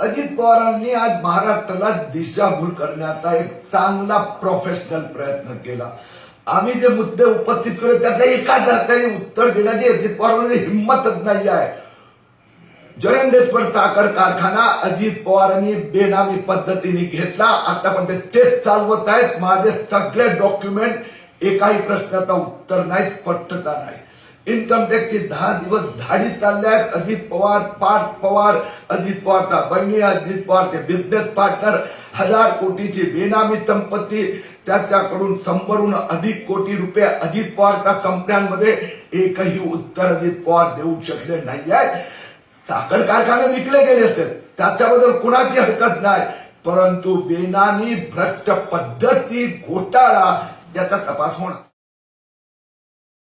अजित पवारांनी आज महाराष्ट्राला दिशाभूल करण्याचा एक चांगला प्रोफेशनल प्रयत्न केला. आम्ही जे मुद्दे उपस्थित केले त्याचा एका जाताने उत्तर देण्याची अजित पवारांमध्ये हिंमतच नाही आहे. जयंडेश्वर साखर कारखाना अजित पवारांनी बेनामी पद्धतीने घेतला. आतापर्यंत तेच चालवत आहेत. माझे सगळे डॉक्युमेंट एकाही प्रश्नाचा उत्तर नाही स्पष्टता नाही. इन्कम टॅक्सची दहा दिवस धाडी चालल्या आहेत अजित पवार पाठ पवार अजित पवारचा बहिणी अजित पवारचे बिझनेस पार्टनर हजार कोटीची बेनामी संपत्ती त्याच्याकडून शंभरहून अधिक कोटी रुपये अजित पवारच्या कंपन्यांमध्ये एकही उत्तर अजित पवार देऊ शकले नाही आहे साखर कारखाने विकले गेले असते त्याच्याबद्दल कुणाची हरकत नाही. परंतु बेनामी भ्रष्ट पद्धती घोटाळा याचा तपास होणार.